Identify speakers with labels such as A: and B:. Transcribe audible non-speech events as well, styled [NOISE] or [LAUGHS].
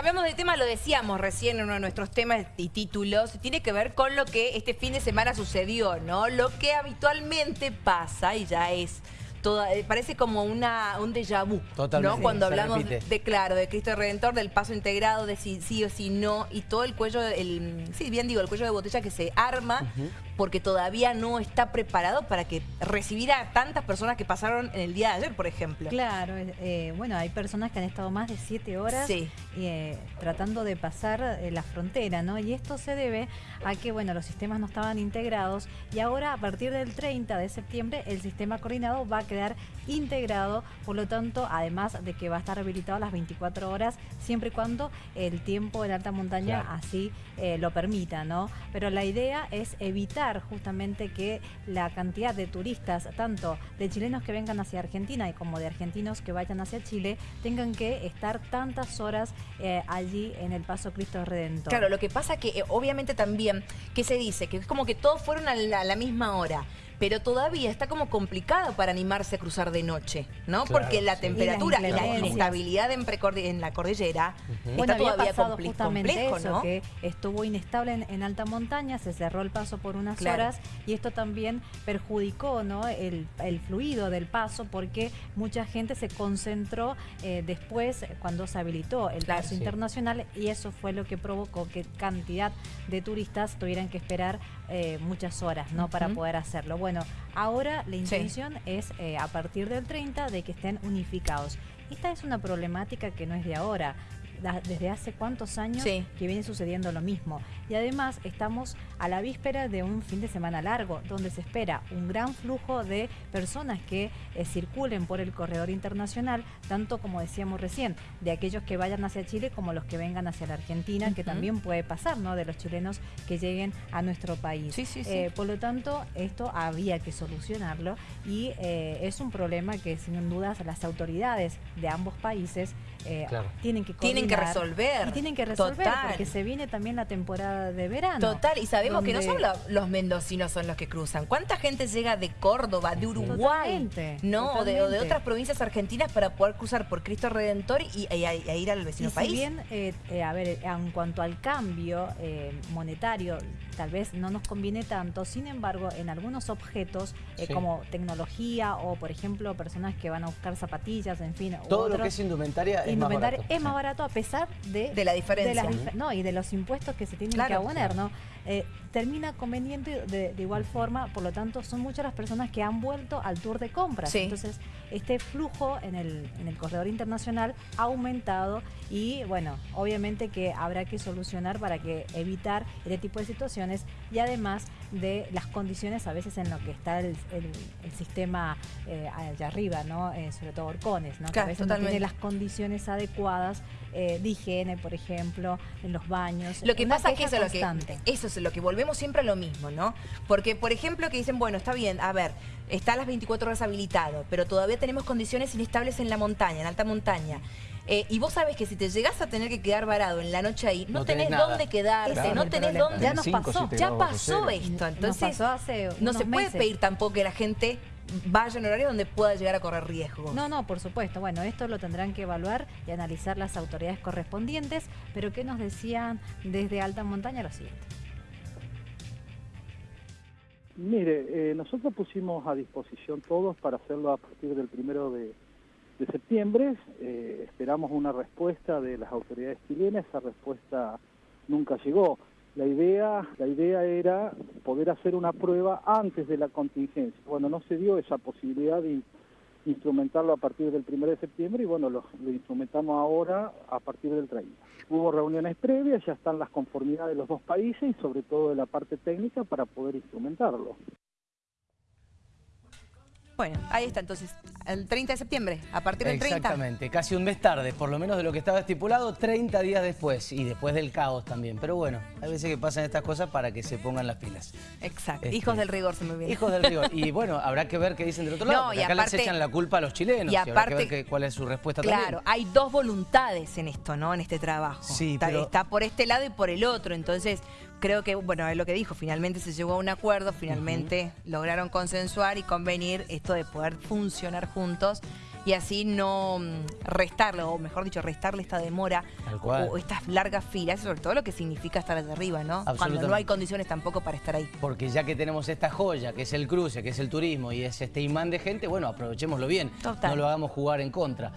A: Hablamos de tema, lo decíamos recién en uno de nuestros temas y títulos, tiene que ver con lo que este fin de semana sucedió, ¿no? Lo que habitualmente pasa y ya es... Toda, eh, parece como una, un déjà vu,
B: Totalmente,
A: ¿no? Cuando hablamos de, claro, de Cristo Redentor, del paso integrado, de si sí o si no, y todo el cuello, el, sí, bien digo, el cuello de botella que se arma porque todavía no está preparado para que recibir a tantas personas que pasaron en el día de ayer, por ejemplo.
C: Claro, eh, eh, bueno, hay personas que han estado más de siete horas
A: Sí.
C: Eh, tratando de pasar eh, la frontera, ¿no? Y esto se debe a que, bueno, los sistemas no estaban integrados y ahora a partir del 30 de septiembre el sistema coordinado va a quedar integrado, por lo tanto, además de que va a estar habilitado a las 24 horas, siempre y cuando el tiempo en alta montaña
B: Claro.
C: así eh, lo permita, ¿no? Pero la idea es evitar justamente que la cantidad de turistas, tanto de chilenos que vengan hacia Argentina y como de argentinos que vayan hacia Chile, tengan que estar tantas horas eh, allí en el Paso Cristo Redentor.
A: Claro, lo que pasa que eh, obviamente también, que se dice? Que es como que todos fueron a la, a la misma hora. Pero todavía está como complicado para animarse a cruzar de noche, ¿no?
B: Claro,
A: Porque la
B: sí.
A: temperatura
C: Y
A: la inestabilidad en, la cordillera
C: Bueno,
A: está
C: había
A: todavía
C: pasado
A: compli-
C: justamente
A: complejo,
C: eso,
A: ¿no?
C: que estuvo inestable en, en alta montaña, se cerró el paso por unas
A: Claro.
C: horas y esto también perjudicó ¿no? el, el fluido del paso porque mucha gente se concentró eh, después cuando se habilitó el
A: Claro,
C: paso
A: sí.
C: internacional y eso fue lo que provocó que cantidad de turistas tuvieran que esperar eh, muchas horas ¿no? para poder hacerlo. Bueno, ahora la intención es eh, a partir del 30 de que estén unificados. Esta es una problemática que no es de ahora. Desde hace cuántos años
A: Sí.
C: que viene sucediendo lo mismo. Y además estamos a la víspera de un fin de semana largo, donde se espera un gran flujo de personas que eh, circulen por el corredor internacional, tanto como decíamos recién, de aquellos que vayan hacia Chile como los que vengan hacia la Argentina, que también puede pasar, ¿no? De los chilenos que lleguen a nuestro país.
A: Sí, sí, sí.
C: Eh, por lo tanto, esto había que solucionarlo y eh, es un problema que sin dudas las autoridades de ambos países eh,
B: Claro.
C: tienen que
A: Tienen que resolver.
C: y tienen que resolver
A: Total.
C: porque se viene también la temporada de verano.
A: Total, y sabemos que no solo los mendocinos son los que cruzan. ¿Cuánta gente llega de Córdoba, de Uruguay?
C: Totalmente,
A: no, o de, o de
C: totalmente.
A: otras provincias argentinas para poder cruzar por Cristo Redentor y, y- y- y ir al
C: Y
A: vecino
C: si
A: país.
C: bien, eh, eh, a ver, en cuanto al cambio eh, monetario, tal vez no nos conviene tanto, sin embargo, en algunos objetos, eh,
B: Sí.
C: como tecnología o, por ejemplo, personas que van a buscar zapatillas, en fin,
B: Todo lo que es indumentaria es más
C: indumentaria
B: barato.
C: es más barato a pesar de,
A: De la diferencia.
C: las no, y de los impuestos que se tienen
A: Claro.
C: que abonar, ¿no? Eh, termina conveniente de, de igual forma, por lo tanto, son muchas las personas que han vuelto al tour de compras.
A: Sí.
C: Entonces, este flujo en el, en el corredor internacional ha aumentado y, bueno, obviamente que habrá que solucionar para que evitar este tipo de situaciones y además de las condiciones a veces en lo que está el, el- el sistema eh, allá arriba, ¿no? Eh, sobre todo Orcones, ¿no? que
A: Claro,
C: a veces
A: totalmente.
C: no tiene las condiciones adecuadas eh, de higiene, por ejemplo, en los baños.
A: Lo que
C: Una
A: pasa es que eso es, lo que eso es lo que volvemos siempre a lo mismo, ¿no? Porque, por ejemplo, que dicen, bueno, está bien, a ver, está a las 24 horas habilitado, pero todavía tenemos condiciones inestables en la montaña, en alta montaña. Eh, y vos sabés que si te llegás a tener que quedar varado en la noche ahí, no,
B: No
A: tenés, dónde quedarte, no tenés
C: problema.
A: dónde...
C: Ya nos
D: 25,
C: pasó.
D: 7
A: Ya pasó esto,
C: Nos
A: entonces
C: pasó hace
A: no se puede
C: meses.
A: pedir tampoco que la gente vaya en horario donde pueda llegar a correr riesgos.
C: No, no, por supuesto. Bueno, esto lo tendrán que evaluar y analizar las autoridades correspondientes, pero ¿qué nos decían desde alta montaña? Lo siguiente.
E: Mire, eh, nosotros pusimos a disposición todos para hacerlo a partir del primero de, de septiembre. Eh, esperamos una respuesta de las autoridades chilenas. Esa respuesta nunca llegó. La idea, la idea era poder hacer una prueba antes de la contingencia. Bueno, no se dio esa posibilidad de in- instrumentarlo a partir del primero de septiembre y bueno, lo, lo instrumentamos ahora a partir del 30. Hubo reuniones previas, ya están las conformidades de los dos países y sobre todo de la parte técnica para poder instrumentarlo.
A: Bueno, ahí está entonces, el 30 de septiembre, a partir del 30.
B: Exactamente, casi un mes tarde, por lo menos de lo que estaba estipulado, 30 días después y después del caos también. Pero bueno, hay veces que pasan estas cosas para que se pongan las pilas.
A: Exacto,
B: Este,
A: hijos del rigor se me viene.
B: Hijos del rigor. Y [LAUGHS] bueno, habrá que ver qué dicen del otro lado.
A: No,
B: porque
A: y
B: acá
A: aparte-
B: les echan la culpa a los chilenos.
A: y
B: habrá que
A: aparte-
B: ver cuál es su respuesta
A: Claro,
B: también.
A: hay dos voluntades en esto, ¿no? En este trabajo.
B: Sí,
A: está,
B: pero-
A: está por este lado y por el otro. Entonces, creo que, bueno, es lo que dijo, finalmente se llegó a un acuerdo, finalmente lograron consensuar y convenir esto de poder funcionar juntos y así no mm, restarle, o mejor dicho, restarle esta demora o, estas largas filas, sobre todo lo que significa estar allá arriba, ¿no? Cuando no hay condiciones tampoco para estar ahí.
B: Porque ya que tenemos esta joya, que es el cruce, que es el turismo y es este imán de gente, bueno, aprovechémoslo bien.
A: Total.
B: No lo hagamos jugar en contra.